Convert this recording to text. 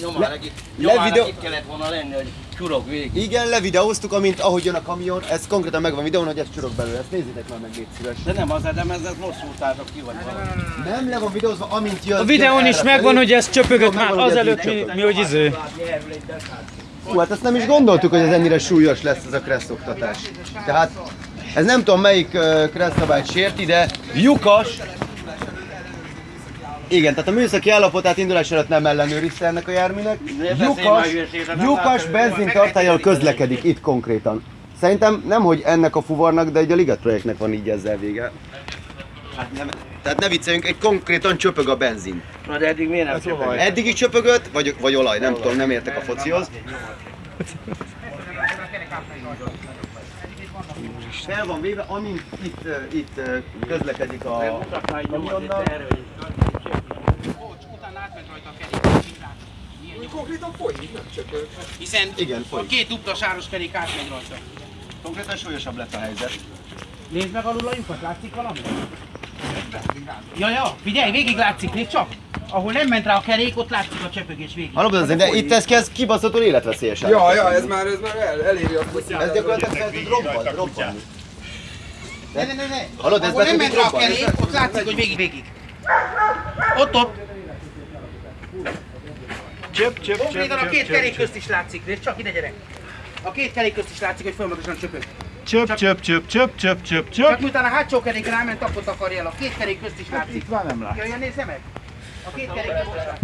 nyomán Le- videó- itt kellett volna lenni, hogy csurog végig. Igen, levideóztuk, amint ahogy jön a kamion, ez konkrétan megvan videón, hogy ez csurog belőle, ezt nézzétek már meg, légy szíves. De nem az, de ez most szúrtátok ki vagy valami. Nem le van videózva, amint jön. A videón is megvan, hogy ez csöpögött már azelőtt, mi, mi hogy izé. Hú, hát ezt nem is gondoltuk, hogy ez ennyire súlyos lesz ez a kressz oktatás. Tehát ez nem tudom melyik uh, kressz szabályt sérti, de lyukas. Igen, tehát a műszaki állapotát indulás előtt nem ellenőrizte ennek a járműnek. Lyukas, lyukas benzintartályjal közlekedik itt konkrétan. Szerintem nem, hogy ennek a fuvarnak, de egy a Ligat projektnek van így ezzel vége. Hát nem, tehát ne vicceljünk, egy konkrétan csöpög a benzin. Na de eddig miért nem csöpög? Eddig is csöpögött, vagy, vagy olaj, nem tudom, nem értek a focihoz. Fel van véve, amint itt, itt közlekedik a nyomat itt kamionnal. erre, hogy Konkrétan folyik, nem csöpög. Hiszen Igen, a folyik. két dupla sáros kerék átmegy rajta. Konkrétan súlyosabb lett a helyzet. Nézd meg alul a lyukat, látszik valami? Ja, ja, figyelj, végig látszik, nézd csak! Ahol nem ment rá a kerék, ott látszik a csöpögés végig. Hallom, de, de itt ez kezd kibaszottul életveszélyes. Ja, ja, ez már, ez már el, eléri a foci. Ez gyakorlatilag fel tud robban, robbanni. Ne, ne, ne, ne. Hallod, ez nem ment rá a kerék, ott látszik, hogy végig, végig. Ott, ott. Csöp, csöp, Konkrétan a két kerék közt is látszik, nézd csak ide gyerek. A két kerék közt is látszik, hogy folyamatosan csöpög. Csöp, csöp, csöp, csöp, csöp, csöp, Csak csöp. miután a hátsó kerék ráment, akkor takarja el. A két kerék közt is látszik. Itt már nem lát. Jöjjön, nézze meg! A két kerék közt is látszik.